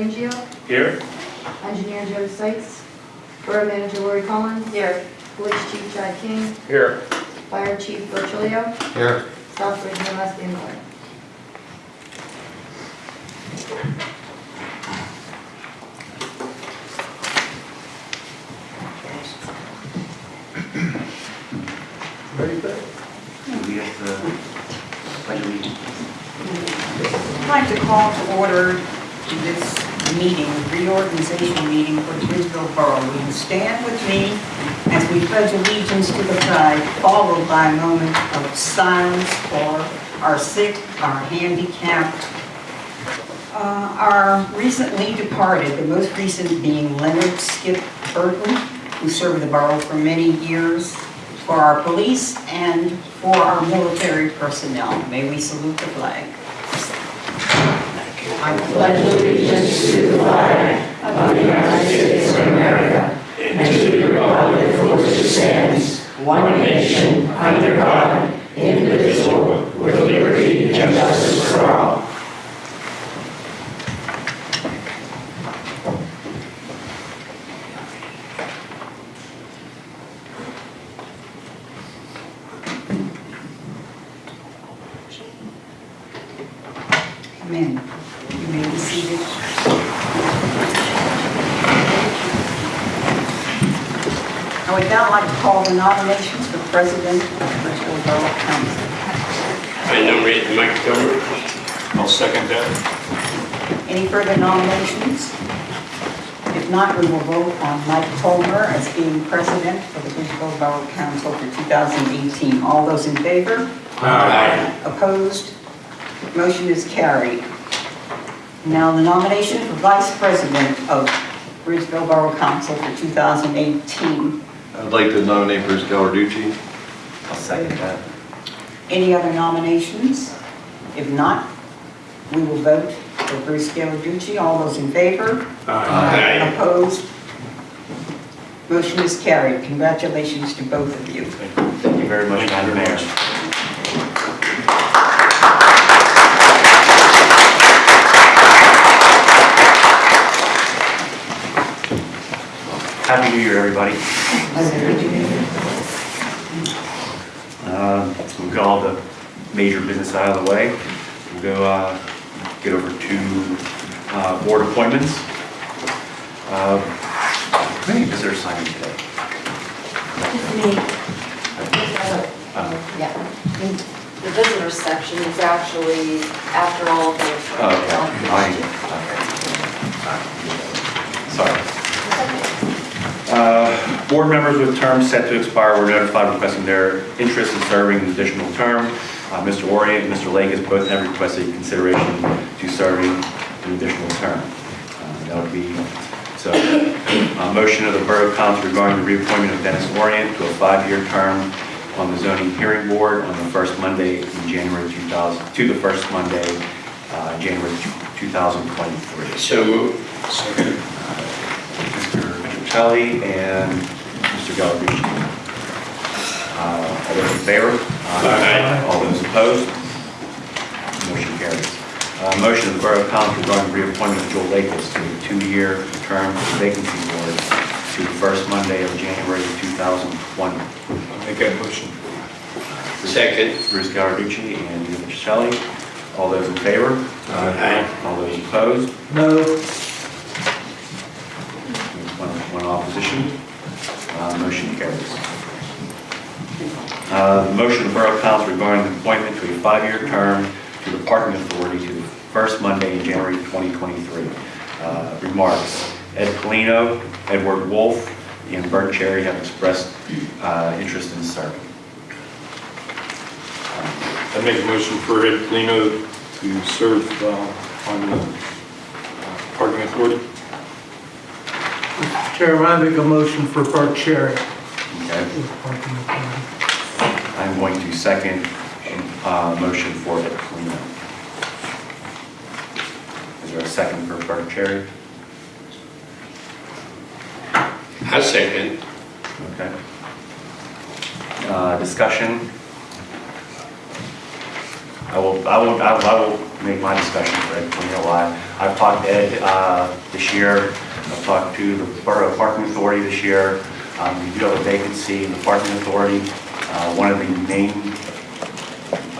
Mangio, Here? Engineer Joe Sykes, Borough Manager Lori Collins, Here. Police Chief Chad King, Here. Fire Chief Virgilio, Here. Southbridge EMS Dan Moore. Ready, Bill? We have the pledge allegiance. I'd like to call to order this meeting, reorganization meeting for Bridgeville Borough. Will you stand with me as we pledge allegiance to the flag, followed by a moment of silence for our sick, our handicapped, uh, our recently departed, the most recent being Leonard Skip Burton, who served the borough for many years, for our police and for our military personnel. May we salute the flag. I pledge allegiance to the flag of the United States of America and to the republic for which it stands, one nation, under God, indivisible, with liberty and justice for all. Amen. You may be seated. I would now like to call the nominations for President of the Bridgeville Borough Council. I nominate Mike Kilmer. I'll second that. Any further nominations? If not, we will vote on Mike Colmer as being president for the Bridgeville Borough Council for 2018. All those in favor? Aye. Opposed? Motion is carried. Now the nomination for vice president of Bridgeville Borough Council for 2018. I'd like to nominate Bruce Gallarducci. I'll second that. Any other nominations? If not, we will vote for Bruce Gallarducci. All those in favor? Aye. Opposed? Motion is carried. Congratulations to both of you. Thank you very much, Madam Mayor. Happy New Year, everybody. Um, We've got all the major business out of the way. We'll go uh, get over to uh, board appointments. Uh, How many visitors signed in today? Yeah, the visitor section is actually after all of the. Oh, okay. I- okay. Sorry. Uh, Board members with terms set to expire were notified requesting their interest in serving an additional term. Uh, Mr. Orient and Mr. Lakis both have requested consideration to serving an additional term. Uh, That would be, so, uh, motion of the Borough Council regarding the reappointment of Dennis Orient to a five-year term on the zoning hearing board on the first Monday in January 2000, to the first Monday, uh, January 2023. So moved. Second. Mr. Petrocelli and Mr. Gallarducci. Uh, All those in favor? Aye. All those opposed? Motion carries. Uh, Motion of the Borough Council regarding reappointment of Joel Lakis to a two-year term for the vacancy board to the first Monday of January 2020. I'll make that motion. Second. Bruce Gallarducci and Peter Petrocelli. All those in favor? Aye. All those opposed? No. Opposition. Uh, Motion carries. Uh, Motion of Borough Council regarding the appointment to a five-year term to the Parking Authority to the first Monday in January 2023. Uh, Remarks. Ed Polino, Edward Wolf, and Bert Cherry have expressed uh, interest in serving. I make a motion for Ed Polino to serve uh, on the uh, parking authority. Chairman, I make a motion for Bart Cherry. Okay? I'm going to second uh, motion for Ed Polino. Is there a second for Bert Cherry? I second. Okay. Uh, Discussion? I will, I will, I will- I will make my discussion for Ed Polino. Why? I've talked to Ed uh, this year, I've talked to the Borough Parking Authority this year. Um, We do have a vacancy in the Parking Authority. Uh, One of the main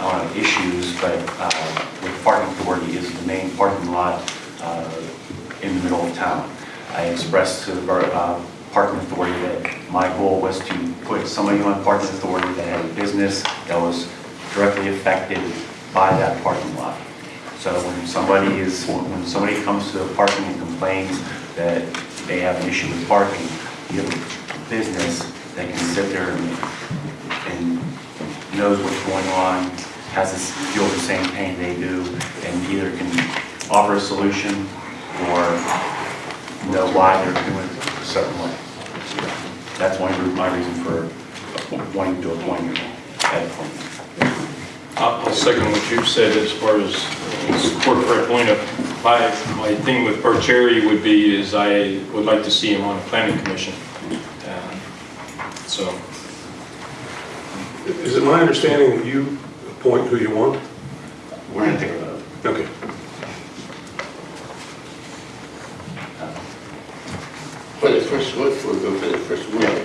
uh, issues, but uh, with the parking authority is the main parking lot uh, in the middle of town. I expressed to the borough, uh, parking authority that my goal was to put somebody on parking authority that had a business that was directly affected by that parking lot. So when somebody is, when somebody comes to the parking and complains that they have an issue with parking, you have a business that can sit there and knows what's going on, has this, feel the same pain they do, and either can offer a solution or know why they're doing it a certain way. That's one my reason for wanting to appoint you. I'll I'll second what you've said as far as support for Ed Polino. My, my thing with Bert Cherry would be is I would like to see him on the planning commission. Uh, So, Is it my understanding that you appoint who you want? We're gonna take a vote. Okay. For the first one, for go for the first one. Yeah.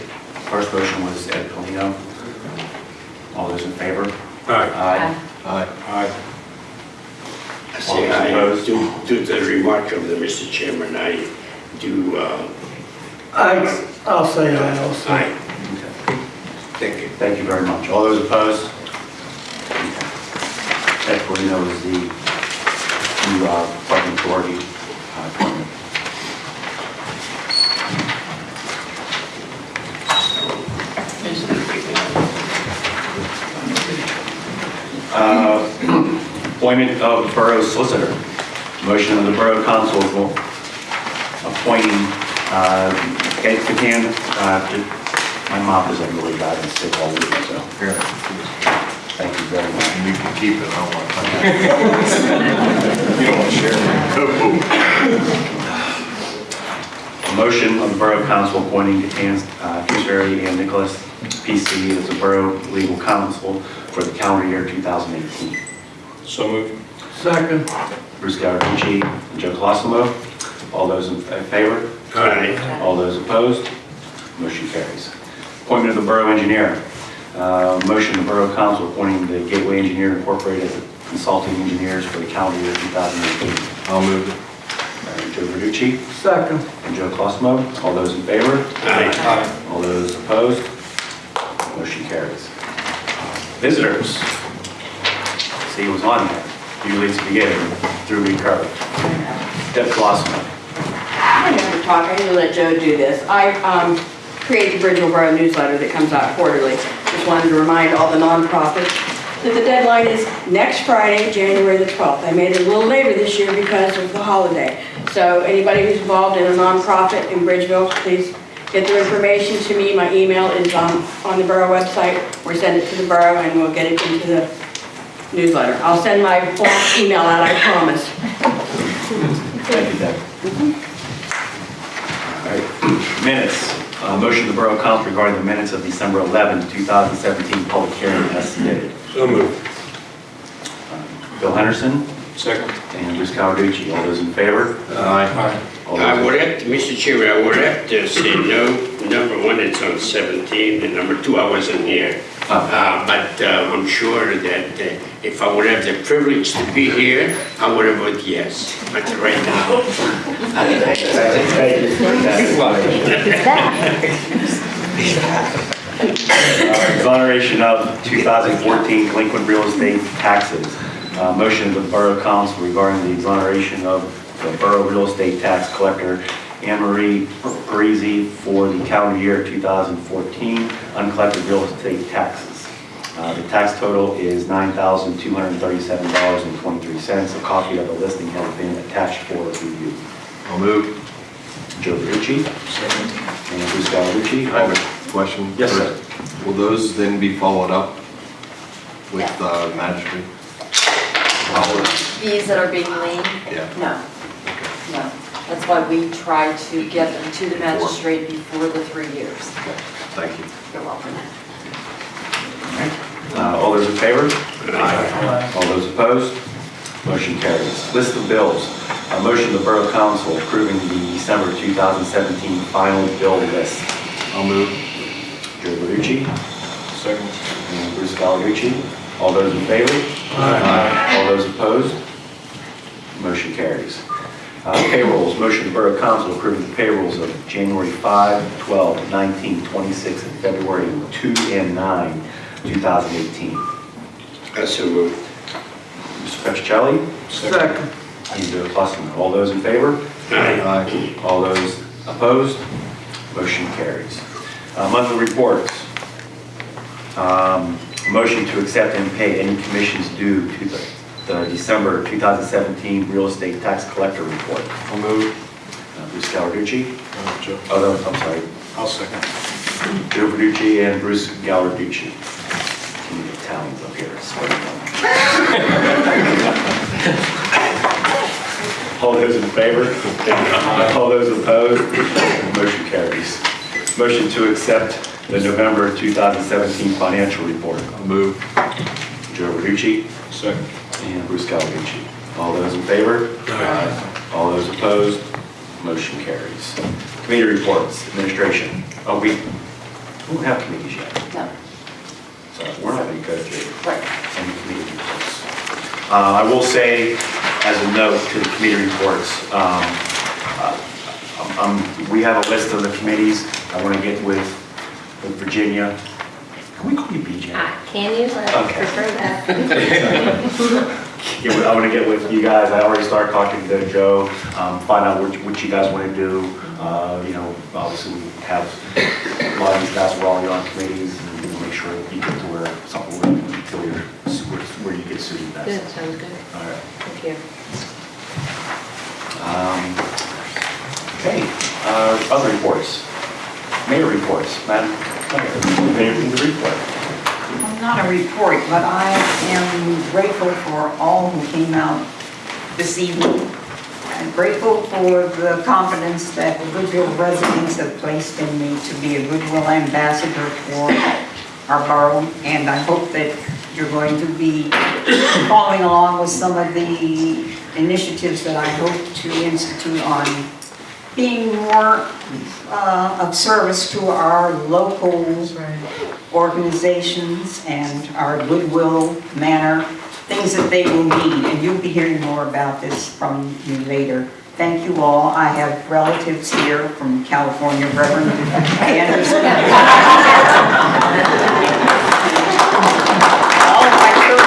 First motion was Ed Polino. All those in favor? All right. Aye. Aye. I, I say aye. Opposed? Due to the remark of the Mr. Chairman, I do, uh, I, I'll say aye also. aye. Okay. Thank you. Thank you very much. All those opposed? Ed Polino is the new uh, parking authority uh, appointment. Uh, Appointment of Borough Solicitor. Motion of the Borough Council for appointing uh, Ed Catan, uh, to- my mouth is like really bad and sick all week, so Here, thank you very much. and you can keep it, I don't want to touch it. You don't want to share it. A motion of the Borough Council appointing Catan, uh, Kingsbury and Nicholas PC as the Borough Legal Counsel for the calendar year 2018. so moved. Second, Bruce Gallarducci and Joe Colosimo. All those in favor? Aye. All those opposed? Motion carries. Appointment of the Borough Engineer. Uh, Motion of the Borough Council appointing the Gateway Engineer Incorporated as consulting engineers for the calendar year 2018. I'll move it. Uh, Joe Verducci second, and Joe Colosimo. All those in favor? Aye. All those opposed? Motion carries. Visitors. See who's on there. It's the beginning, through recurve. Deb Colosimo. I never talk, I usually let Joe do this. I um, create the Bridgeville Borough newsletter that comes out quarterly. Just wanted to remind all the nonprofits that the deadline is next Friday, January the 12th. I made it a little later this year because of the holiday. So anybody who's involved in a nonprofit in Bridgeville, please get their information to me. My email is on, on the borough website, or send it to the borough and we'll get it into the newsletter. I'll send my blank email out, I promise. Thank you, Deb. All right, minutes. Uh, Motion of the Borough Council regarding the minutes of December 11, 2017, public hearing as submitted. So moved. Bill Henderson Second. and Bruce Gallarducci, all those in favor? Aye. All I would have, to- Mr. Chairman, I would have to say no. Number one, it's on 17, and number two, I wasn't here. Uh, But uh, I'm sure that uh, if I would have the privilege to be here, I would have voted yes. But right now, Uh, Exoneration of 2014 delinquent real estate taxes. Uh, Motion of the Borough Council regarding the exoneration of the Borough Real Estate Tax Collector Anne Marie Parisi for the calendar year 2014 uncollected real estate taxes. Uh, The tax total is $9,237.23. A copy of the listing has been attached for review. I'll move. Joe Verducci and Bruce Gallarducci. I have a question. Yes, sir. Will those then be followed up with the magistrate? These that are being lien, Yeah. no, no. That's why we try to get them to the magistrate before the three years. Thank you. You're welcome. Uh, All those in favor? All those opposed? Motion carries. List of bills. A motion to the Borough Council approving the December 2017 final bill list. I'll move. Joe Verducci Second. and Bruce Gallarducci. All those in favor? All those opposed? Motion carries. Uh, Payrolls, motion to Borough Council approving the payrolls of January 5, 12, 19, 26, and February 2 and 9, 2018. Also move. Mr. Petrocelli? Second. And Joe All those in favor? Aye. Aye. All those opposed? Motion carries. Uh, Monthly reports. Um, Motion to accept and pay any commissions due to the the December 2017 real estate tax collector report. I'll move. Uh, Bruce Gallarducci. Uh, Joe. Oh, no, I'm sorry. I'll second. Joe Verducci and Bruce Gallarducci. Too many Italians up here. All those in favor? All those opposed? Motion carries. Motion to accept the November 2017 financial report. I'll move. Joe Verducci Second. And Bruce Gallarducci. All those in favor? All those opposed? Motion carries. Committee reports, administration. Oh, we we don't have committees yet. No, So we're not going to go through right. any committee reports. Uh, I will say, as a note to the committee reports, um, uh, um, we have a list of the committees. I want to get with with Virginia. Can we call you BJ? Ah, Can you? I Okay. prefer that. Yeah, I want to get with you guys, I already started talking to Joe, um, find out what, what you guys want to do. Uh, you know, obviously we have, a lot of these guys are already on committees, and we'll make sure that you get to where, something where you feel you're, where where you get suited Good, best. sounds good. All right. Thank you. Um, Okay, uh, other reports, mayor reports, Madam Mayor, anything to report? Not a report, but I am grateful for all who came out this evening. I'm grateful for the confidence that the Goodwill residents have placed in me to be a Goodwill ambassador for our borough, and I hope that you're going to be following along with some of the initiatives that I hope to institute on being more uh, of service to our local organizations and our goodwill manner, things that they will need, and you'll be hearing more about this from me later. Thank you all. I have relatives here from California, Reverend Anderson. All my church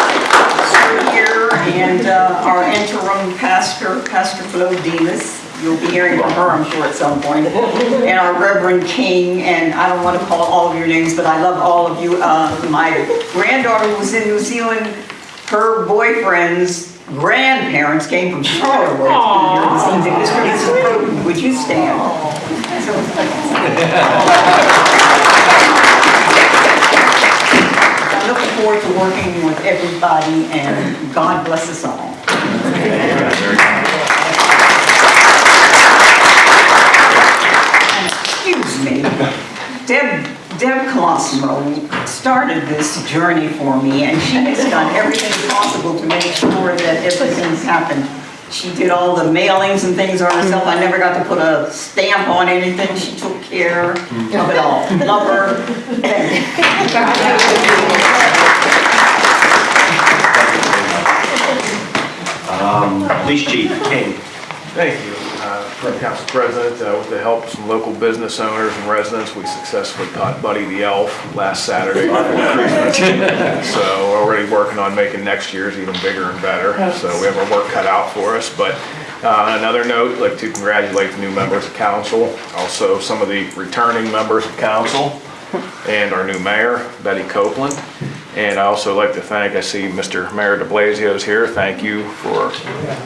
are here, and uh, our interim pastor, Pastor Flo Demas. You'll be hearing from her, I'm sure, at some point. And our Reverend King, and I don't want to call all of your names, but I love all of you. Uh, My granddaughter was in New Zealand. Her boyfriend's grandparents came from Charlotte. Broden, would you stand? I'm looking forward to working with everybody, and God bless us all. Excuse me, Deb, Deb Colosimo started this journey for me, and she has done everything possible to make sure that everything's happened. She did all the mailings and things on herself, I never got to put a stamp on anything, she took care of it all. Love her. Um, Police Chief King. Thank you. Council President, uh, with the help of some local business owners and residents, we successfully caught Buddy the Elf last Saturday before Christmas. So we're already working on making next year's even bigger and better. So we have our work cut out for us. But uh, on another note, I'd like to congratulate the new members of council, also some of the returning members of council, and our new mayor, Betty Copeland. And I also like to thank, I see Mr. Mayor de Blasio is here. Thank you for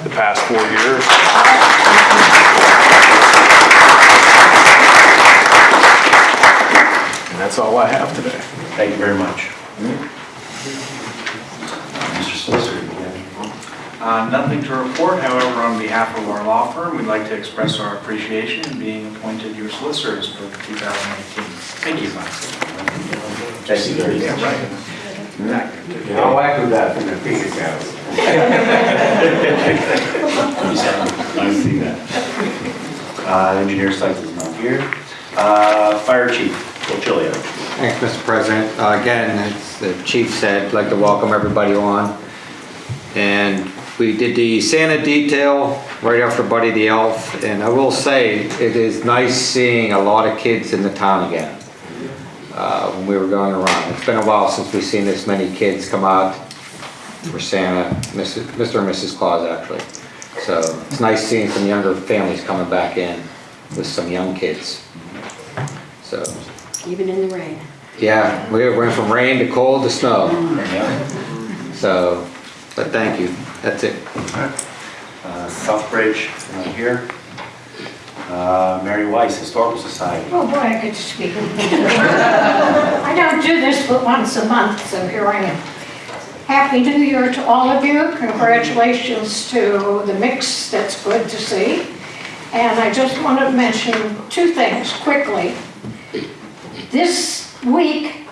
the past four years. And that's all I have today. Thank you very much. Mr. Solicitor, you have anything? Uh, Nothing to report, however, on behalf of our law firm, we'd like to express our appreciation in being appointed your solicitors for 2018. Thank you. Mike. Thank you very much. I'll echo that from the previous house. Nice to see that. Uh, Engineer Sites is not here. Uh, Fire Chief, Phil Chilio. Thanks, Mr. President. Uh, Again, as the chief said, I'd like to welcome everybody on. And we did the Santa detail right after Buddy the Elf, and I will say, it is nice seeing a lot of kids in the town again. uh, When we were going around. It's been a while since we've seen this many kids come out for Santa. Mr. and Mrs. Claus, actually. So it's nice seeing some younger families coming back in with some young kids. So Even in the rain. yeah, we went from rain to cold to snow. So, but thank you, that's it. Uh, Southbridge, not here. Uh, Mary Weiss, Historical Society. Oh, boy, I get to speak. I don't do this but once a month, so here I am. Happy New Year to all of you. Congratulations to the mix, that's good to see. And I just want to mention two things quickly. This week,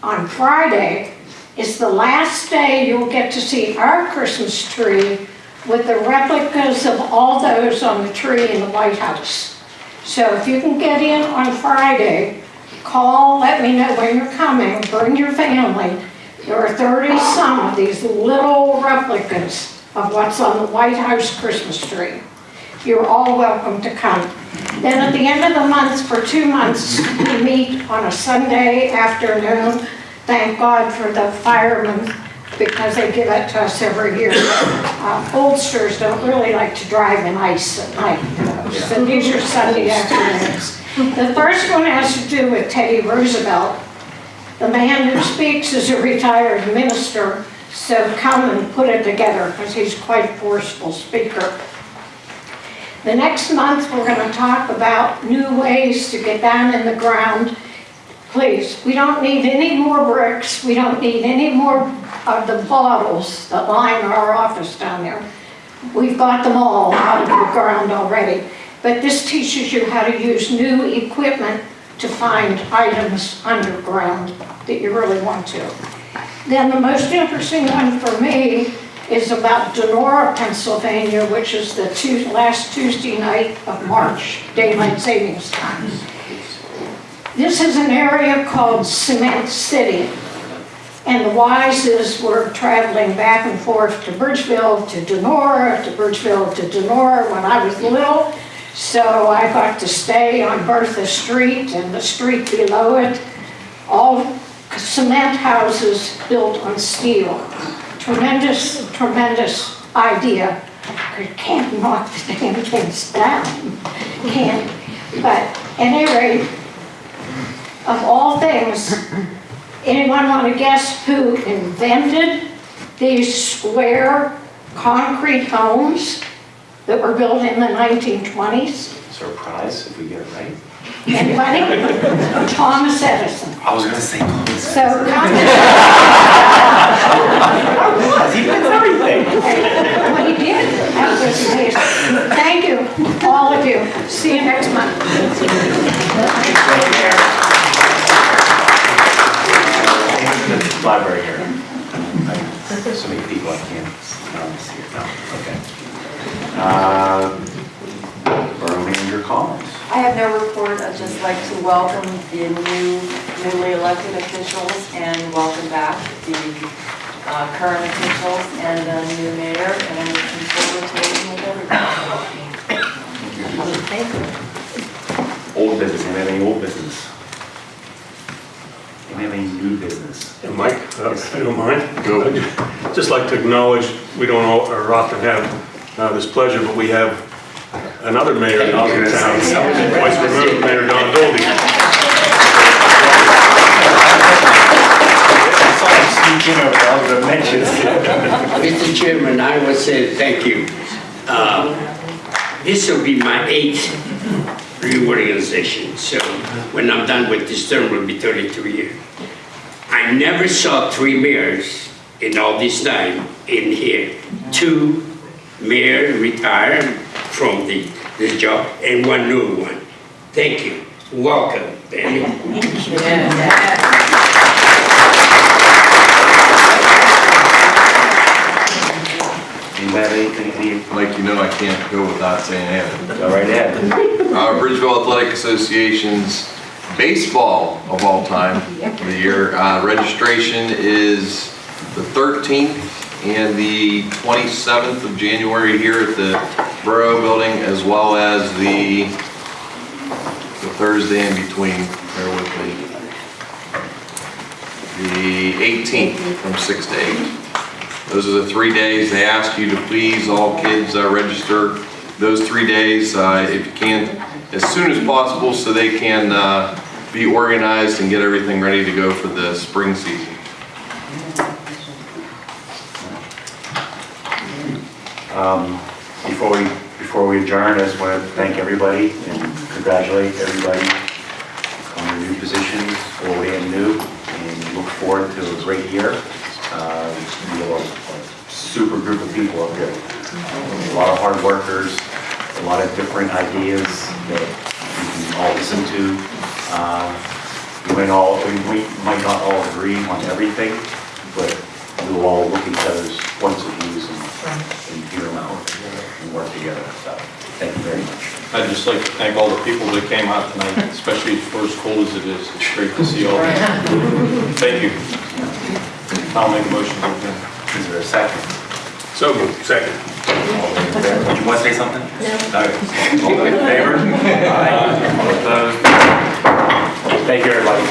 on Friday, is the last day you'll get to see our Christmas tree with the replicas of all those on the tree in the White House. So if you can get in on Friday, call, let me know when you're coming, bring your family. There are 30-some of these little replicas of what's on the White House Christmas tree. You're all welcome to come. Then at the end of the month, for two months, we meet on a Sunday afternoon. Thank God for the firemen, because they give it to us every year. Uh, Oldsters don't really like to drive in ice at night, so these are Sunday afternoons. The first one has to do with Teddy Roosevelt. The man who speaks is a retired minister, so come and put it together, because he's quite a forceful speaker. The next month, we're going to talk about new ways to get down in the ground. Please, we don't need any more bricks, we don't need any more of the bottles that line our office down there. We've got them all out of the ground already. But this teaches you how to use new equipment to find items underground that you really want to. Then the most interesting one for me is about Donora, Pennsylvania, which is the Tu- last Tuesday night of March, daylight savings time. This is an area called Cement City. And the Wises were traveling back and forth to Bridgeville, to Donora, to Bridgeville, to Donora when I was little. So I got to stay on Bertha Street and the street below it, all cement houses built on steel. Tremendous, tremendous idea. You can't knock the damn things down, can't. But anyway, of all things, anyone want to guess who invented these square concrete homes that were built in the 1920s? Surprise if we get it right. Anybody? Thomas Edison. I was gonna say. So, He knows everything. what he did, that was amazing. Thank you, all of you. See you next month. Library here. So many people I can't, um, see it now, okay. Uh, Borough Manager Collins. I have no report, I'd just like to welcome the new, newly elected officials and welcome back the uh, current officials and the new mayor, and I'm looking forward to working with everybody. Thank you. Old business, anybody have any old business? Anybody have any new business? And Mike, uh, if you don't mind? Go. Just like to acknowledge, we don't all- or often have uh, this pleasure, but we have another mayor in I town. Vice President Mayor Don Dolby. I saw him sneak in I was gonna mention Mr. Chairman, I would say thank you. Uh, This will be my eighth reorganization, so when I'm done with this term, will be 32 years. I never saw three mayors in all this time in here. Two mayor retired from the, this job and one new one. Thank you. Welcome, Danny. Anybody have anything, any, Like, you know, I can't go without saying anything. go right ahead. Uh, Bridgeville Athletic Association's baseball of all time, of the year, uh, registration is the 13th and the 27th of January here at the Borough Building, as well as the, the Thursday in between, bear with me. The 18th from 6 to 8. Those are the three days. They ask you to please, all kids, uh, register those three days, uh, if you can, as soon as possible, so they can uh, be organized and get everything ready to go for the spring season. Um, Before we, before we adjourn, I just want to thank everybody and congratulate everybody on their new positions, old and new, and look forward to a great year. Uh, We have a super group of people up here, a lot of hard workers, a lot of different ideas that you can all listen to. Uh, We might all, we might not all agree on everything, but we will all look at each other's points of views and and hear and work together. So, thank you very much. I'd just like to thank all the people that came out tonight, especially for as cold as it is. It's great to see all of you. Thank you. I'll make a motion to adjourn. Is there a second? So moved, second. All those in favor? Did you want to say something? No. All in favor? Aye. All opposed? Thank you, everybody.